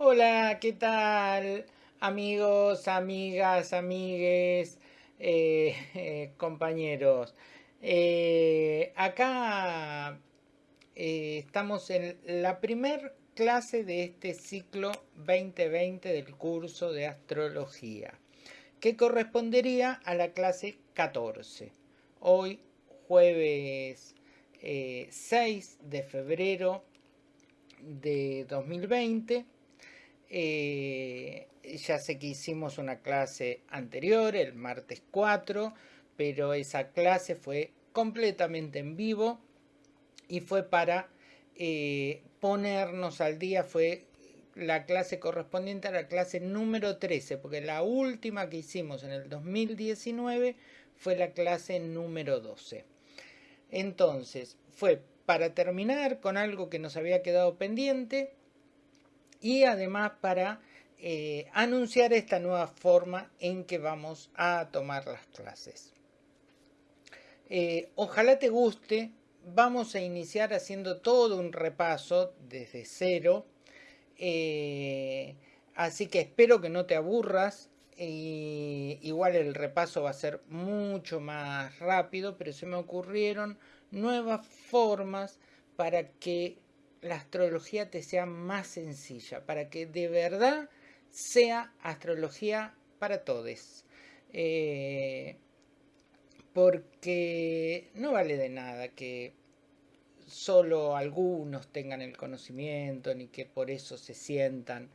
Hola, ¿qué tal? Amigos, amigas, amigues, eh, eh, compañeros. Eh, acá estamos en la primer clase de este ciclo 2020 del curso de astrología, que correspondería a la clase 14. Hoy, jueves 6 de febrero de 2020 eh, ya sé que hicimos una clase anterior, el martes 4, pero esa clase fue completamente en vivo y fue para eh, ponernos al día, fue la clase correspondiente a la clase número 13, porque la última que hicimos en el 2019 fue la clase número 12. Entonces, fue para terminar con algo que nos había quedado pendiente, y además para eh, anunciar esta nueva forma en que vamos a tomar las clases. Eh, ojalá te guste, vamos a iniciar haciendo todo un repaso desde cero, eh, así que espero que no te aburras, igual el repaso va a ser mucho más rápido, pero se me ocurrieron nuevas formas para que la astrología te sea más sencilla, para que de verdad sea astrología para todos. Eh, porque no vale de nada que solo algunos tengan el conocimiento ni que por eso se sientan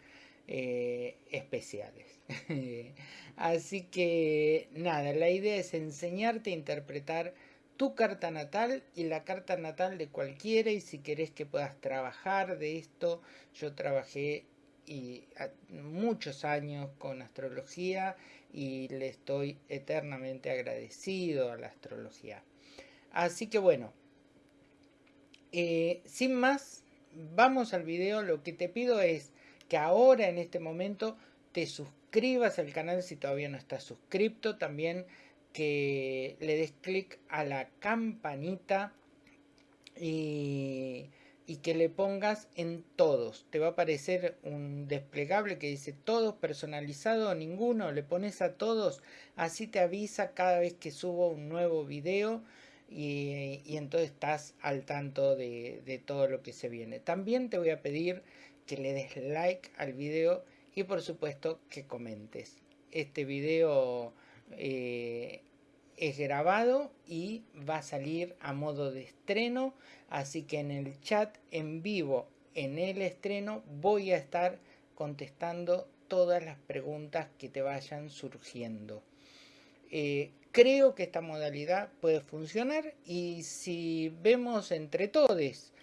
eh, especiales. Así que nada, la idea es enseñarte a interpretar tu carta natal y la carta natal de cualquiera y si querés que puedas trabajar de esto, yo trabajé y muchos años con astrología y le estoy eternamente agradecido a la astrología. Así que bueno, eh, sin más, vamos al video. Lo que te pido es que ahora en este momento te suscribas al canal si todavía no estás suscrito. También que le des clic a la campanita y, que le pongas en todos. Te va a aparecer un desplegable que dice todos personalizado, ninguno, le pones a todos, así te avisa cada vez que subo un nuevo video y, entonces estás al tanto de, de, todo lo que se viene. También te voy a pedir que le des like al video y por supuesto que comentes. Este video eh, es grabado y va a salir a modo de estreno. Así que en el chat en vivo en el estreno voy a estar contestando todas las preguntas que te vayan surgiendo. Eh, creo que esta modalidad puede funcionar y si vemos entre todos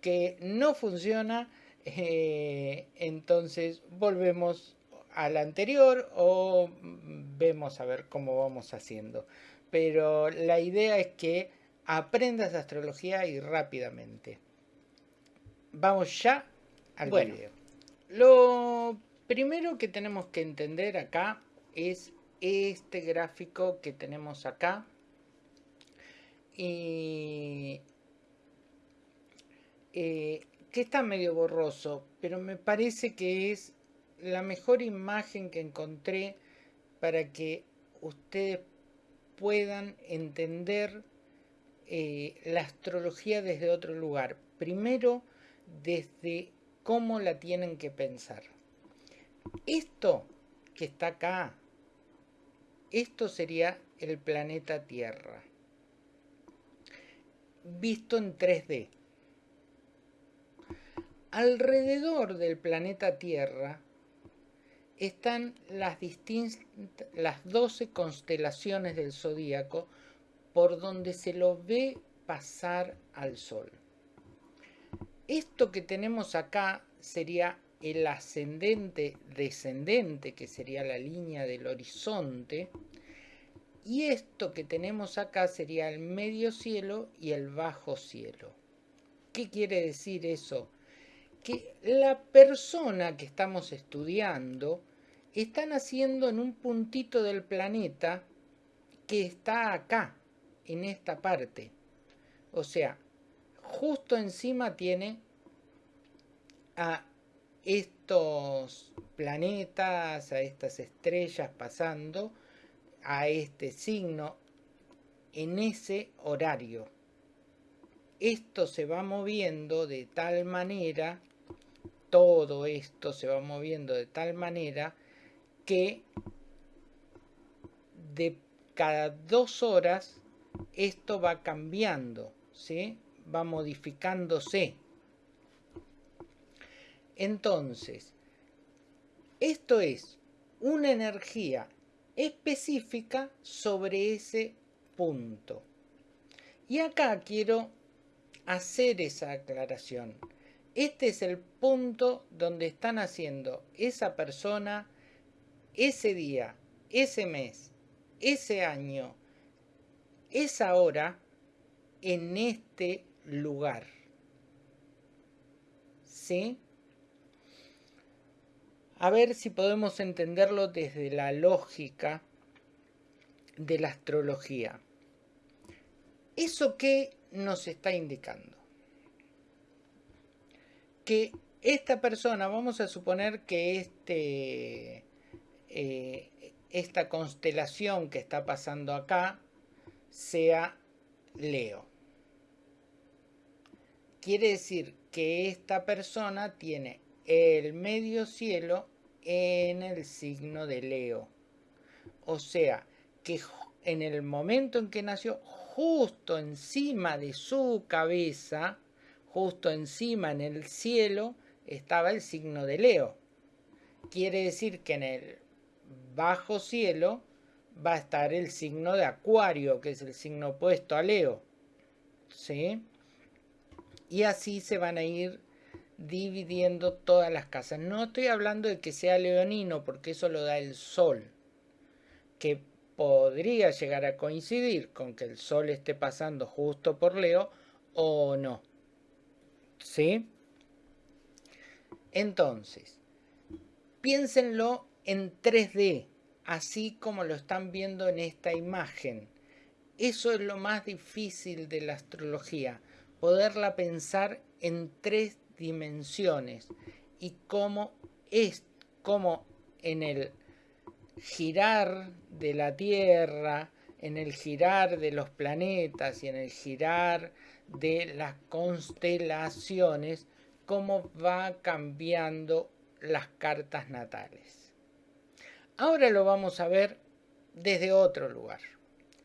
que no funciona eh, entonces volvemos al anterior o vemos a ver cómo vamos haciendo. Pero la idea es que aprendas astrología y rápidamente. Vamos ya al video. Lo primero que tenemos que entender acá es este gráfico que tenemos acá. Y eh, que está medio borroso, pero me parece que es la mejor imagen que encontré para que ustedes puedan entender eh, la astrología desde otro lugar. Primero, desde cómo la tienen que pensar. Esto que está acá, esto sería el planeta Tierra, visto en 3D. Alrededor del planeta Tierra están las, las 12 constelaciones del zodíaco por donde se lo ve pasar al sol. Esto que tenemos acá sería el ascendente descendente, que sería la línea del horizonte, y esto que tenemos acá sería el medio cielo y el bajo cielo. ¿Qué quiere decir eso? Que la persona que estamos estudiando están haciendo en un puntito del planeta que está acá, en esta parte. O sea, justo encima tiene a estos planetas, a estas estrellas pasando a este signo en ese horario. Esto se va moviendo de tal manera, todo esto se va moviendo de tal manera que de cada dos horas esto va cambiando, ¿sí? va modificándose. Entonces, esto es una energía específica sobre ese punto. Y acá quiero hacer esa aclaración. Este es el punto donde están haciendo esa persona, ese día, ese mes, ese año, esa hora, en este lugar. ¿Sí? A ver si podemos entenderlo desde la lógica de la astrología. ¿Eso qué nos está indicando? Que esta persona, vamos a suponer que este, eh, esta constelación que está pasando acá sea Leo. Quiere decir que esta persona tiene el medio cielo en el signo de Leo. O sea, que en el momento en que nació, justo encima de su cabeza, justo encima en el cielo, estaba el signo de Leo. Quiere decir que en el bajo cielo va a estar el signo de Acuario, que es el signo opuesto a Leo. ¿Sí? Y así se van a ir dividiendo todas las casas. No estoy hablando de que sea leonino, porque eso lo da el sol, que podría llegar a coincidir con que el sol esté pasando justo por Leo o no. ¿Sí? Entonces, piénsenlo en 3D, así como lo están viendo en esta imagen. Eso es lo más difícil de la astrología, poderla pensar en tres dimensiones y cómo es, como en el girar de la Tierra, en el girar de los planetas y en el girar de las constelaciones, cómo va cambiando las cartas natales. Ahora lo vamos a ver desde otro lugar.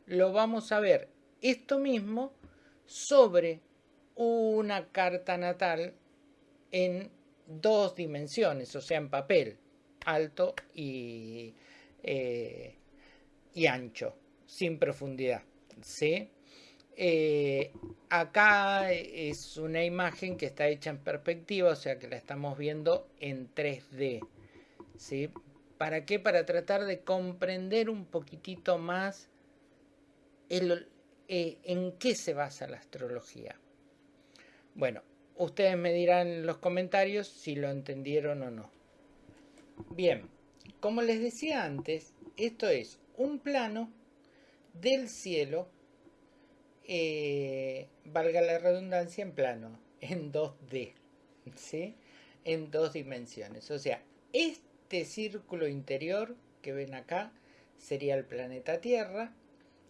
Lo vamos a ver esto mismo sobre una carta natal en dos dimensiones, o sea, en papel, alto y, eh, ancho, sin profundidad. ¿sí? Eh, acá es una imagen que está hecha en perspectiva, o sea que la estamos viendo en 3D. ¿sí? ¿Para qué? Para tratar de comprender un poquitito más el, eh, en qué se basa la astrología. Bueno, ustedes me dirán en los comentarios si lo entendieron o no. Bien, como les decía antes, esto es un plano del cielo, eh, valga la redundancia, en plano, en 2D, ¿sí? En dos dimensiones. O sea, este círculo interior que ven acá sería el planeta Tierra,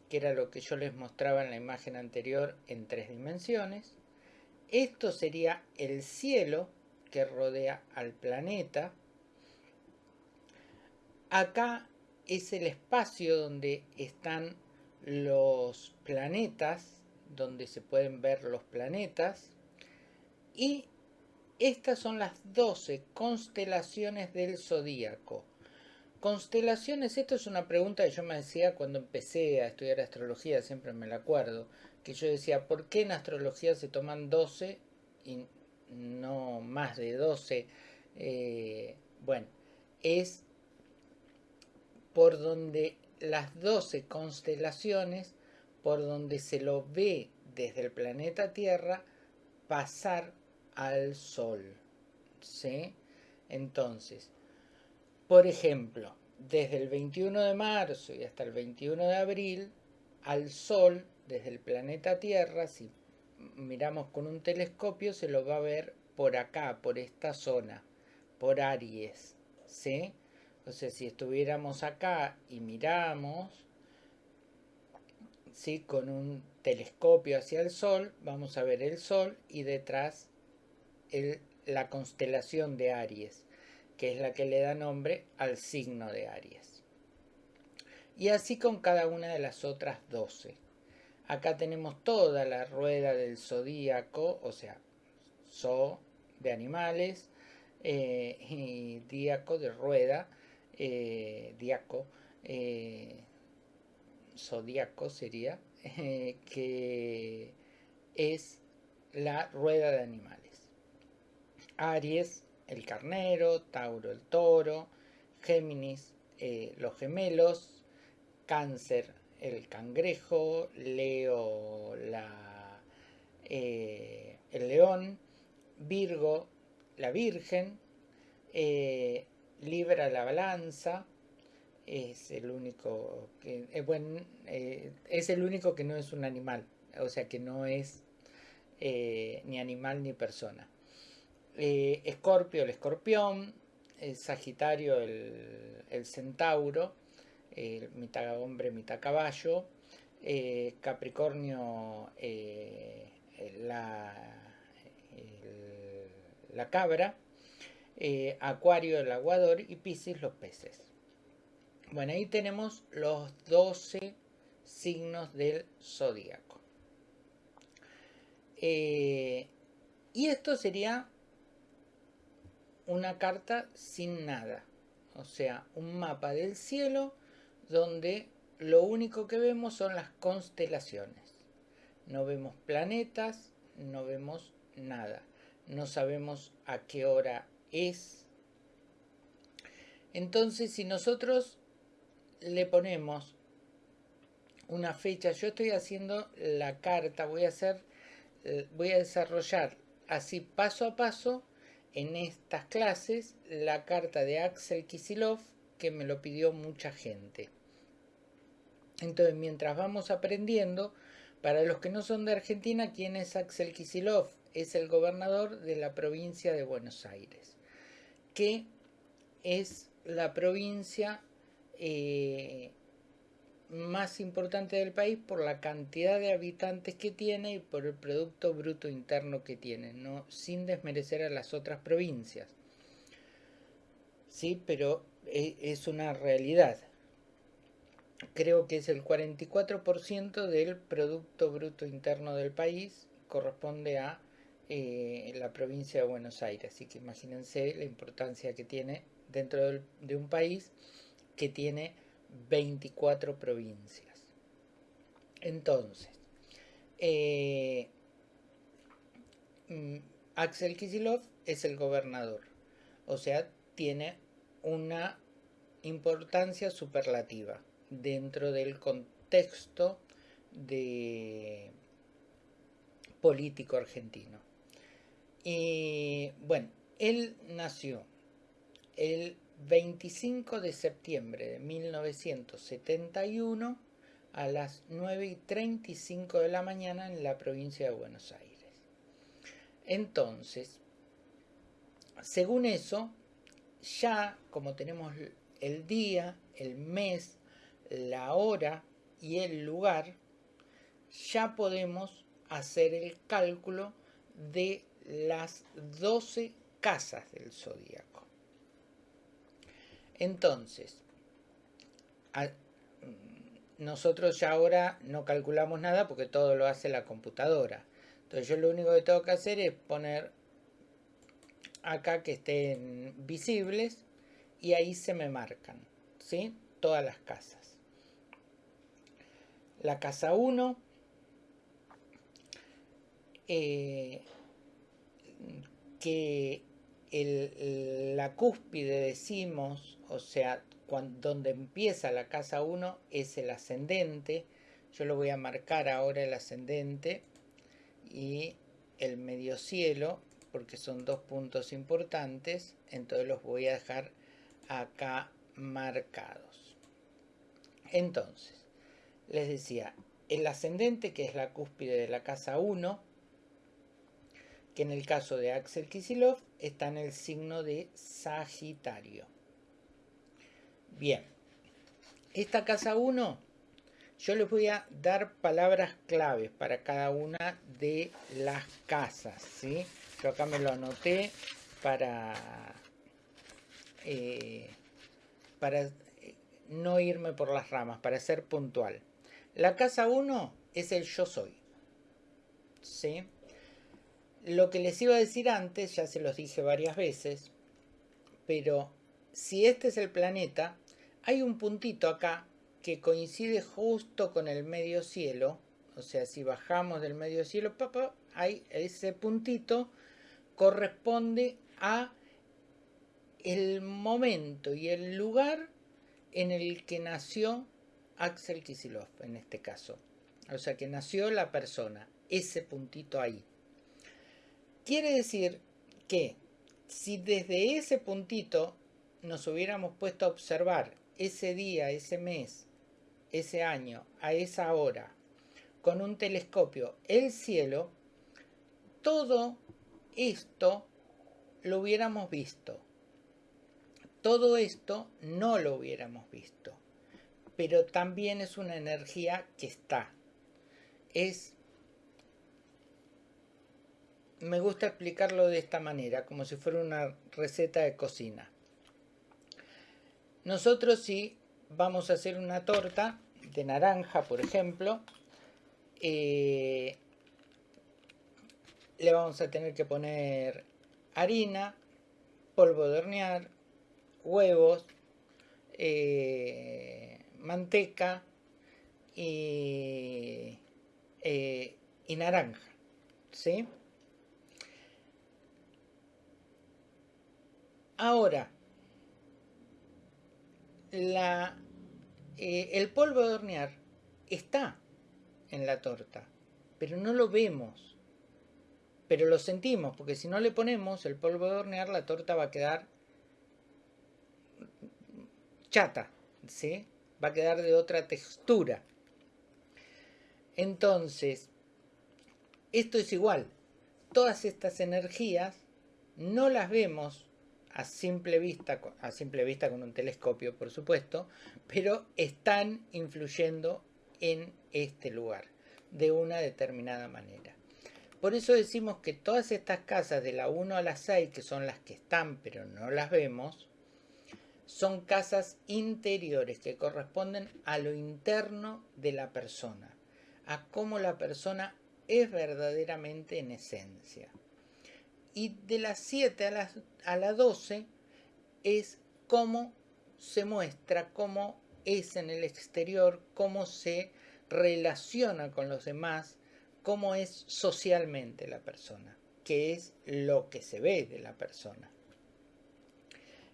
que era lo que yo les mostraba en la imagen anterior en tres dimensiones. Esto sería el cielo que rodea al planeta. Acá es el espacio donde están los planetas, donde se pueden ver los planetas. Y estas son las 12 constelaciones del zodíaco. Constelaciones, esto es una pregunta que yo me decía cuando empecé a estudiar astrología, siempre me la acuerdo que yo decía, ¿por qué en astrología se toman 12 y no más de 12? Eh, bueno, es por donde las 12 constelaciones, por donde se lo ve desde el planeta Tierra pasar al Sol. ¿Sí? Entonces, por ejemplo, desde el 21 de marzo y hasta el 21 de abril, al Sol desde el planeta Tierra, si miramos con un telescopio, se lo va a ver por acá, por esta zona, por Aries, ¿sí? Sea, si estuviéramos acá y miramos, ¿sí? Con un telescopio hacia el Sol, vamos a ver el Sol y detrás la constelación de Aries, que es la que le da nombre al signo de Aries. Y así con cada una de las otras 12. Acá tenemos toda la rueda del zodíaco, o sea, de animales eh, y de rueda, eh, diaco, eh, zodíaco sería, eh, que es la rueda de animales. Aries, el carnero, Tauro, el toro, Géminis, eh, los gemelos, Cáncer, el cangrejo, Leo, la, eh, el león, Virgo, la Virgen, Libra, la balanza, es el único que eh, bueno, eh, es el único que no es un animal o sea que no es eh, ni animal ni persona escorpio el escorpión sagitario el, centauro mitad hombre mitad caballo capricornio la, la cabra acuario el aguador y piscis los peces bueno, ahí tenemos los 12 signos del zodíaco. Eh, y esto sería una carta sin nada. O sea, un mapa del cielo donde lo único que vemos son las constelaciones. No vemos planetas, no vemos nada. No sabemos a qué hora es. Entonces, si nosotros le ponemos una fecha. Yo estoy haciendo la carta, voy a hacer, eh, voy a desarrollar así paso a paso en estas clases la carta de Axel Kisilov que me lo pidió mucha gente. Entonces, mientras vamos aprendiendo, para los que no son de Argentina, ¿quién es Axel Kisilov? Es el gobernador de la provincia de Buenos Aires, que es la provincia eh, más importante del país por la cantidad de habitantes que tiene y por el Producto Bruto Interno que tiene, no, sin desmerecer a las otras provincias. Sí, pero e, es una realidad. Creo que es el 44% del Producto Bruto Interno del país, corresponde a eh, la provincia de Buenos Aires. Así que imagínense la importancia que tiene dentro de un país que tiene 24 provincias. Entonces, eh, mm, Axel Kisilov es el gobernador, o sea, tiene una importancia superlativa dentro del contexto político argentino. Y bueno, él nació el 25 de septiembre de 1971 a las 9 y 35 de la mañana en la provincia de Buenos Aires. Entonces, según eso, ya como tenemos el día, el mes, la hora y el lugar, ya podemos hacer el cálculo de las 12 casas del zodíaco. Entonces, nosotros ya ahora no calculamos nada porque todo lo hace la computadora. Entonces yo lo único que tengo que hacer es poner acá que estén visibles y ahí se me marcan, ¿sí? Todas las casas. La casa 1, eh, que la cúspide decimos o sea, donde empieza la casa 1 es el ascendente. Yo lo voy a marcar ahora el ascendente y el medio cielo, porque son dos puntos importantes, entonces los voy a dejar acá marcados. Entonces, les decía, el ascendente, que es la cúspide de la casa 1, que en el caso de Axel Kisilov está en el signo de Sagitario. Bien, esta casa 1, yo les voy a dar palabras claves para cada una de las casas, ¿sí? Yo acá me lo anoté para, eh, para eh, no irme por las ramas, para ser puntual. La casa 1 es el yo soy, ¿sí? Lo que les iba a decir antes, ya se los dije varias veces, pero si este es el planeta, hay un puntito acá que coincide justo con el medio cielo, o sea, si bajamos del medio cielo, hay ese puntito corresponde a el momento y el lugar en el que nació Axel Kisilov, en este caso. O sea, que nació la persona, ese puntito ahí. Quiere decir que si desde ese puntito nos hubiéramos puesto a observar ese día, ese mes, ese año, a esa hora, con un telescopio, el cielo, todo esto lo hubiéramos visto. Todo esto no lo hubiéramos visto. Pero también es una energía que está. Es me gusta explicarlo de esta manera, como si fuera una receta de cocina. Nosotros si vamos a hacer una torta de naranja, por ejemplo, eh, le vamos a tener que poner harina, polvo de hornear, huevos, eh, manteca y, eh, y naranja, ¿sí? Ahora, eh, el polvo de hornear está en la torta, pero no lo vemos. Pero lo sentimos, porque si no le ponemos el polvo de hornear, la torta va a quedar chata, ¿sí? Va a quedar de otra textura. Entonces, esto es igual. Todas estas energías no las vemos a simple vista, a simple vista con un telescopio por supuesto, pero están influyendo en este lugar de una determinada manera. Por eso decimos que todas estas casas de la 1 a la 6, que son las que están pero no las vemos, son casas interiores que corresponden a lo interno de la persona, a cómo la persona es verdaderamente en esencia y de las 7 a las, a las 12 es cómo se muestra, cómo es en el exterior, cómo se relaciona con los demás, cómo es socialmente la persona, que es lo que se ve de la persona.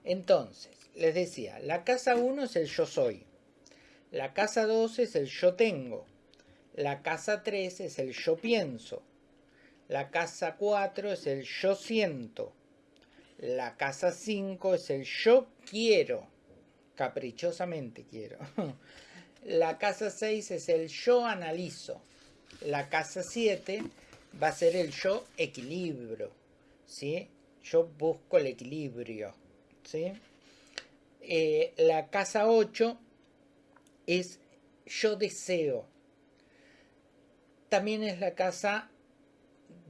Entonces, les decía, la casa 1 es el yo soy, la casa 2 es el yo tengo, la casa 3 es el yo pienso, la casa 4 es el yo siento. La casa 5 es el yo quiero. Caprichosamente quiero. La casa 6 es el yo analizo. La casa 7 va a ser el yo equilibrio. ¿sí? Yo busco el equilibrio. ¿sí? Eh, la casa 8 es yo deseo. También es la casa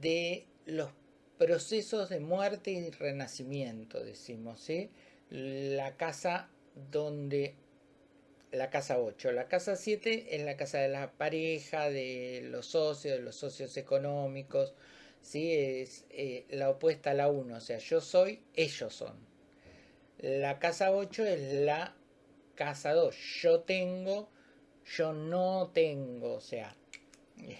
de los procesos de muerte y renacimiento, decimos, ¿sí? La casa donde... La casa 8. La casa 7 es la casa de la pareja, de los socios, de los socios económicos, ¿sí? Es eh, la opuesta a la 1, o sea, yo soy, ellos son. La casa 8 es la casa 2. Yo tengo, yo no tengo, o sea,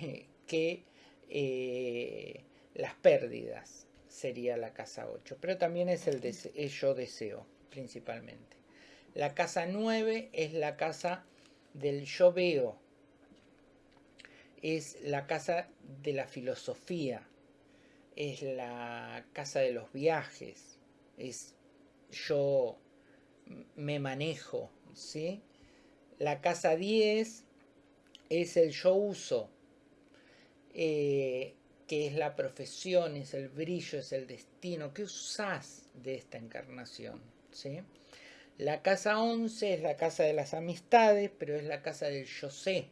que eh, las pérdidas sería la casa 8, pero también es el yo deseo principalmente. La casa 9 es la casa del yo veo, es la casa de la filosofía, es la casa de los viajes, es yo me manejo, ¿sí? La casa 10 es el yo uso, eh, que es la profesión, es el brillo, es el destino, ¿qué usás de esta encarnación? ¿sí? La casa 11 es la casa de las amistades, pero es la casa del yo sé,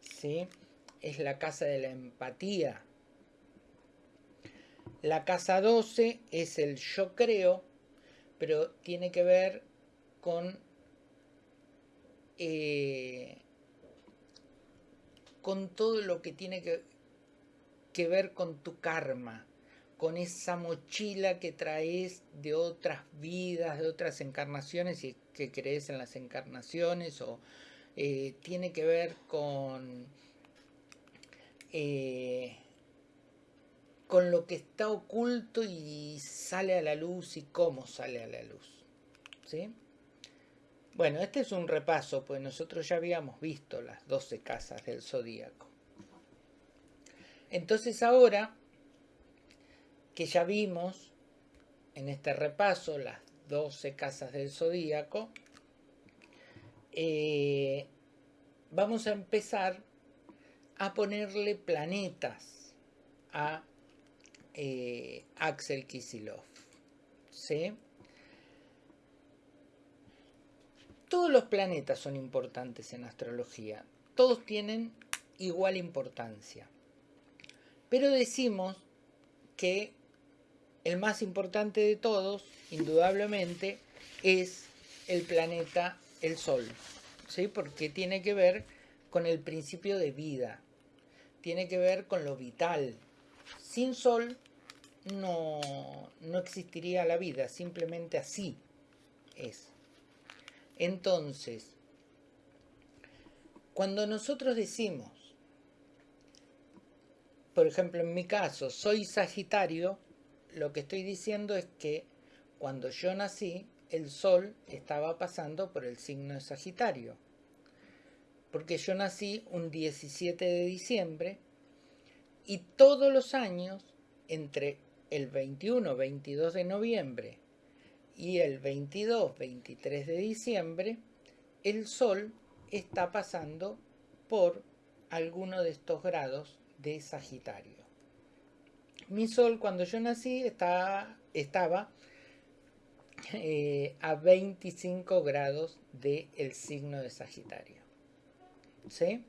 ¿sí? es la casa de la empatía. La casa 12 es el yo creo, pero tiene que ver con, eh, con todo lo que tiene que, ver con tu karma, con esa mochila que traes de otras vidas, de otras encarnaciones y que crees en las encarnaciones, o eh, tiene que ver con, eh, con lo que está oculto y sale a la luz y cómo sale a la luz. ¿sí? Bueno, este es un repaso, pues nosotros ya habíamos visto las 12 casas del zodíaco. Entonces ahora que ya vimos en este repaso las 12 casas del zodíaco, eh, vamos a empezar a ponerle planetas a eh, Axel Kisilov. ¿sí? Todos los planetas son importantes en astrología, todos tienen igual importancia. Pero decimos que el más importante de todos, indudablemente, es el planeta el Sol, ¿sí? porque tiene que ver con el principio de vida, tiene que ver con lo vital. Sin Sol no, no existiría la vida, simplemente así es. Entonces, cuando nosotros decimos, por ejemplo en mi caso, soy Sagitario, lo que estoy diciendo es que cuando yo nací, el Sol estaba pasando por el signo de Sagitario. Porque yo nací un 17 de diciembre y todos los años, entre el 21, 22 de noviembre y el 22, 23 de diciembre, el Sol está pasando por alguno de estos grados de Sagitario. Mi Sol cuando yo nací estaba, estaba eh, a 25 grados del signo de Sagitario. ¿Sí?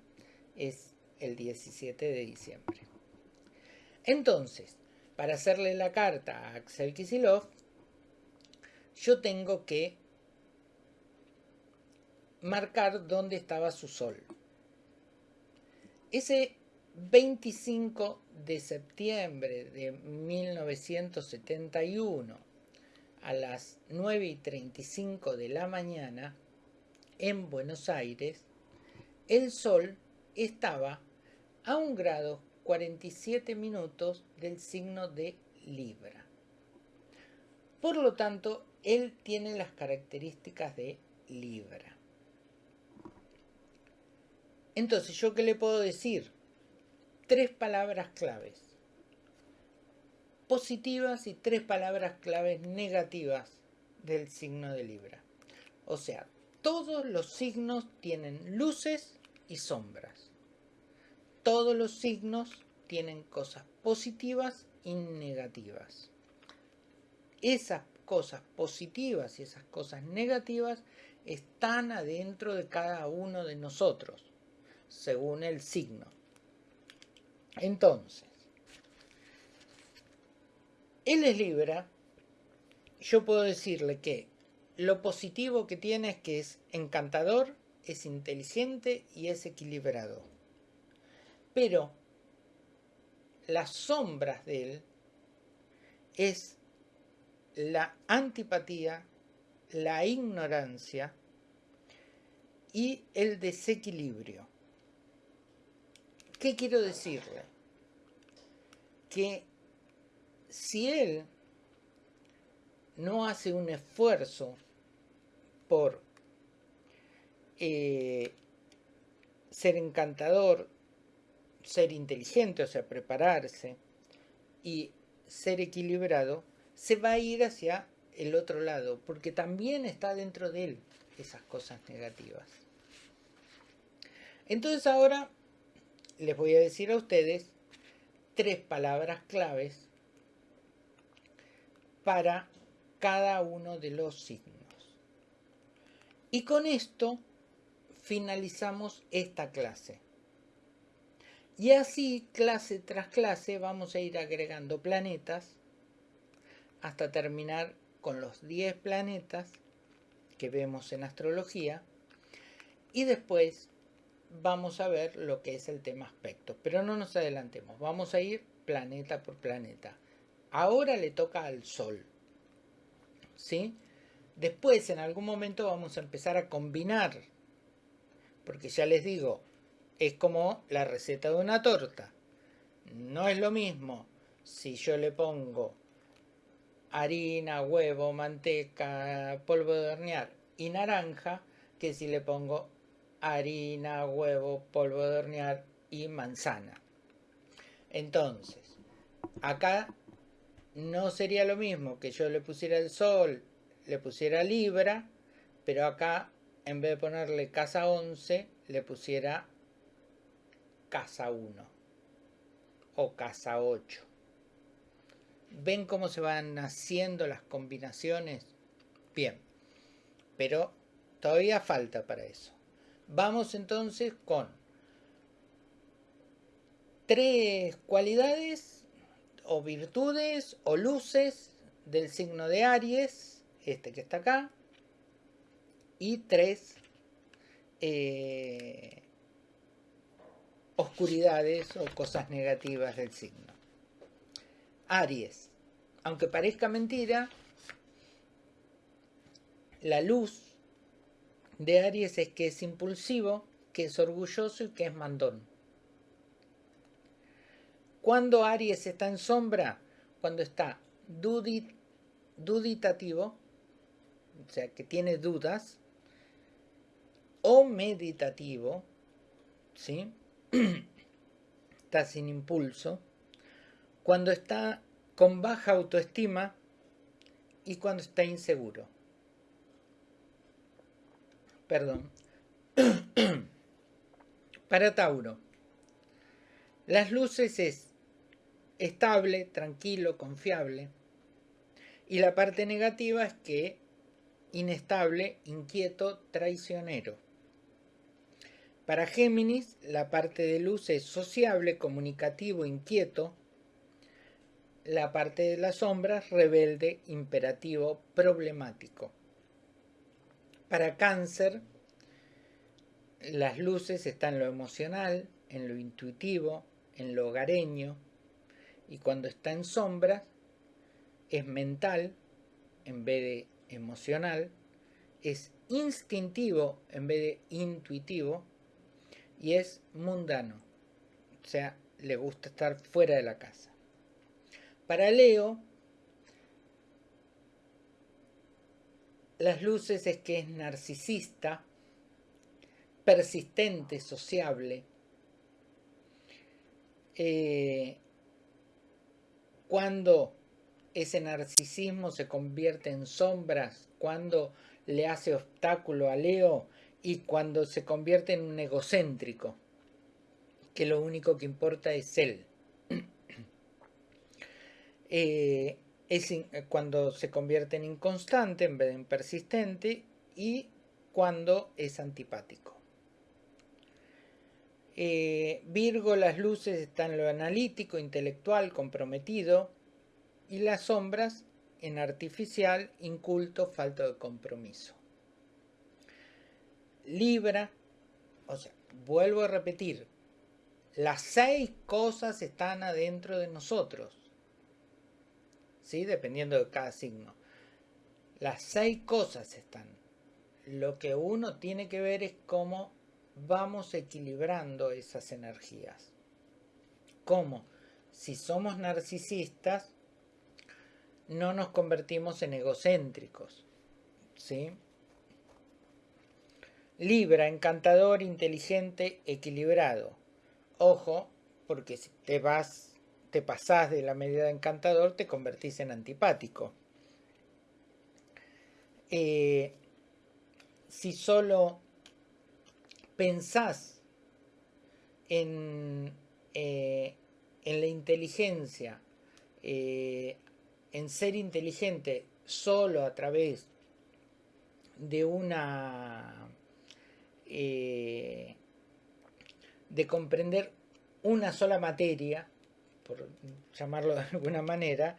Es el 17 de diciembre. Entonces, para hacerle la carta a Axel Kisilov, yo tengo que marcar dónde estaba su sol. Ese 25 de septiembre de 1971 a las 9 y 35 de la mañana en Buenos Aires, el sol estaba a un grado 47 minutos del signo de Libra. Por lo tanto, él tiene las características de Libra. Entonces, ¿yo qué le puedo decir? Tres palabras claves positivas y tres palabras claves negativas del signo de Libra. O sea, todos los signos tienen luces y sombras. Todos los signos tienen cosas positivas y negativas. Esas cosas positivas y esas cosas negativas están adentro de cada uno de nosotros, según el signo. Entonces, él es Libra, yo puedo decirle que lo positivo que tiene es que es encantador, es inteligente y es equilibrado. Pero las sombras de él es la antipatía, la ignorancia y el desequilibrio. ¿Qué quiero decirle? Que si él no hace un esfuerzo por eh, ser encantador, ser inteligente, o sea, prepararse y ser equilibrado, se va a ir hacia el otro lado, porque también está dentro de él esas cosas negativas. Entonces ahora les voy a decir a ustedes tres palabras claves para cada uno de los signos. Y con esto finalizamos esta clase. Y así, clase tras clase, vamos a ir agregando planetas hasta terminar con los 10 planetas que vemos en astrología. Y después vamos a ver lo que es el tema aspectos. Pero no nos adelantemos, vamos a ir planeta por planeta. Ahora le toca al Sol. ¿Sí? Después, en algún momento, vamos a empezar a combinar. Porque ya les digo, es como la receta de una torta. No es lo mismo si yo le pongo harina, huevo, manteca, polvo de hornear y naranja que si le pongo harina, huevo, polvo de hornear y manzana. Entonces, acá no sería lo mismo que yo le pusiera el sol, le pusiera libra, pero acá en vez de ponerle casa 11, le pusiera casa 1 o casa 8. ¿Ven cómo se van haciendo las combinaciones? Bien, pero todavía falta para eso. Vamos entonces con tres cualidades o virtudes o luces del signo de Aries, este que está acá, y tres eh, oscuridades o cosas negativas del signo. Aries, aunque parezca mentira, la luz de Aries es que es impulsivo, que es orgulloso y que es mandón. Cuando Aries está en sombra, cuando está duditativo, o sea, que tiene dudas, o meditativo, ¿sí? está sin impulso, cuando está con baja autoestima y cuando está inseguro. Perdón. Para Tauro, las luces es estable, tranquilo, confiable. Y la parte negativa es que inestable, inquieto, traicionero. Para Géminis, la parte de luz es sociable, comunicativo, inquieto. La parte de las sombras, rebelde, imperativo, problemático. Para Cáncer, las luces están en lo emocional, en lo intuitivo, en lo hogareño. Y cuando está en sombras, es mental en vez de emocional, es instintivo en vez de intuitivo y es mundano, o sea, le gusta estar fuera de la casa. Para Leo, las luces es que es narcisista, persistente, sociable, eh, cuando ese narcisismo se convierte en sombras, cuando le hace obstáculo a Leo, y cuando se convierte en un egocéntrico, que lo único que importa es él. Eh, es cuando se convierte en inconstante en vez de en persistente y cuando es antipático. Eh, Virgo, las luces están en lo analítico, intelectual, comprometido y las sombras en artificial, inculto, falta de compromiso. Libra, o sea, vuelvo a repetir, las seis cosas están adentro de nosotros, ¿sí? Dependiendo de cada signo. Las seis cosas están. Lo que uno tiene que ver es cómo vamos equilibrando esas energías. ¿Cómo? Si somos narcisistas, no nos convertimos en egocéntricos, ¿sí? Libra, encantador, inteligente, equilibrado. Ojo, porque si te vas, te pasás de la medida de encantador, te convertís en antipático. Eh, si solo pensás en, eh, en la inteligencia, eh, en ser inteligente solo a través de una... De comprender una sola materia, por llamarlo de alguna manera,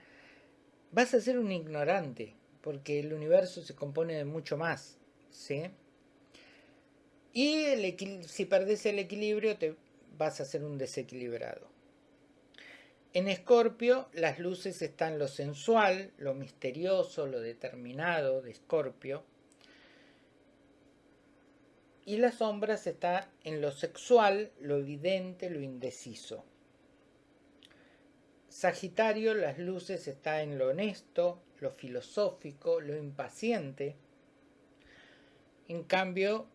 vas a ser un ignorante, porque el universo se compone de mucho más, ¿sí? Y si perdes el equilibrio, te vas a ser un desequilibrado. En Escorpio, las luces están lo sensual, lo misterioso, lo determinado de Escorpio. Y las sombras está en lo sexual, lo evidente, lo indeciso. Sagitario, las luces está en lo honesto, lo filosófico, lo impaciente. En cambio,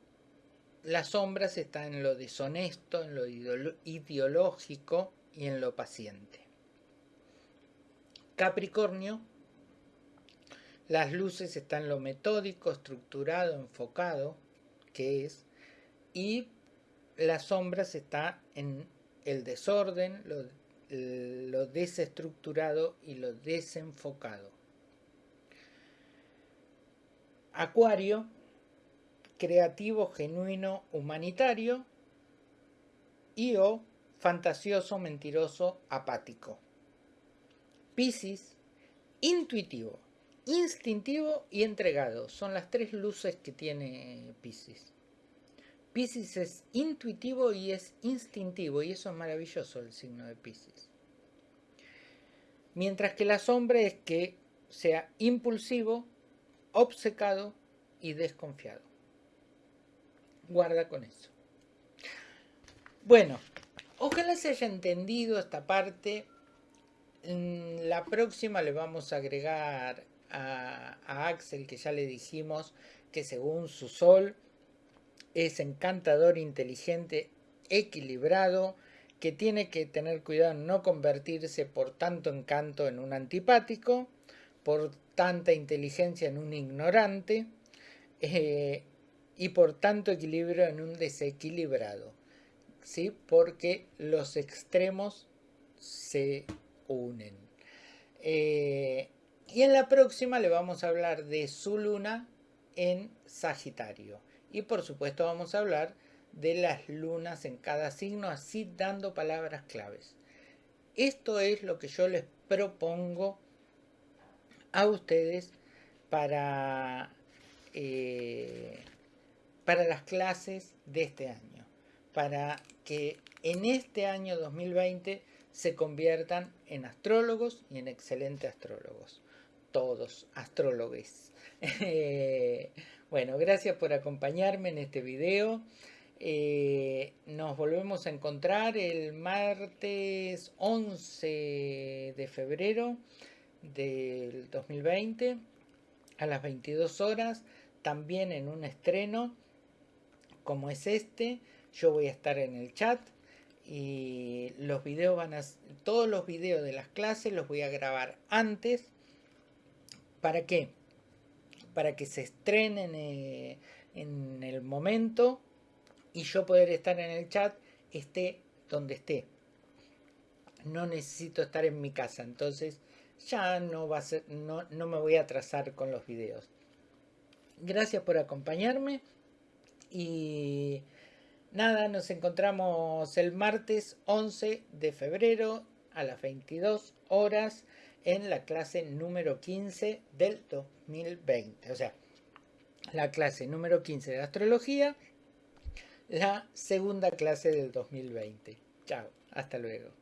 las sombras están en lo deshonesto, en lo ideológico y en lo paciente. Capricornio, las luces están en lo metódico, estructurado, enfocado, que es, y las sombras está en el desorden, lo, lo desestructurado y lo desenfocado. Acuario, creativo, genuino, humanitario y o fantasioso, mentiroso, apático. Piscis, intuitivo, instintivo y entregado. Son las tres luces que tiene Piscis. Piscis es intuitivo y es instintivo y eso es maravilloso el signo de Piscis. Mientras que la sombra es que sea impulsivo, obcecado y desconfiado. Guarda con eso. Bueno, ojalá se haya entendido esta parte. En la próxima le vamos a agregar a, a Axel, que ya le dijimos que según su sol es encantador, inteligente, equilibrado, que tiene que tener cuidado en no convertirse por tanto encanto en un antipático, por tanta inteligencia en un ignorante eh, y por tanto equilibrio en un desequilibrado, ¿sí? porque los extremos se unen. Eh, y en la próxima le vamos a hablar de su luna en Sagitario. Y por supuesto vamos a hablar de las lunas en cada signo, así dando palabras claves. Esto es lo que yo les propongo a ustedes para, eh, para las clases de este año, para que en este año 2020 se conviertan en astrólogos y en excelentes astrólogos. Todos astrólogos. bueno, gracias por acompañarme en este video. Eh, nos volvemos a encontrar el martes 11 de febrero del 2020 a las 22 horas, también en un estreno como es este. Yo voy a estar en el chat y los videos van a todos los videos de las clases los voy a grabar antes. ¿Para qué? Para que se estrenen eh, en el momento y yo poder estar en el chat esté donde esté. No necesito estar en mi casa, entonces ya no, va a ser, no, no me voy a atrasar con los videos. Gracias por acompañarme y nada, nos encontramos el martes 11 de febrero a las 22 horas en la clase número 15 del 2020. O sea, la clase número 15 de astrología la segunda clase del 2020. Chao, hasta luego.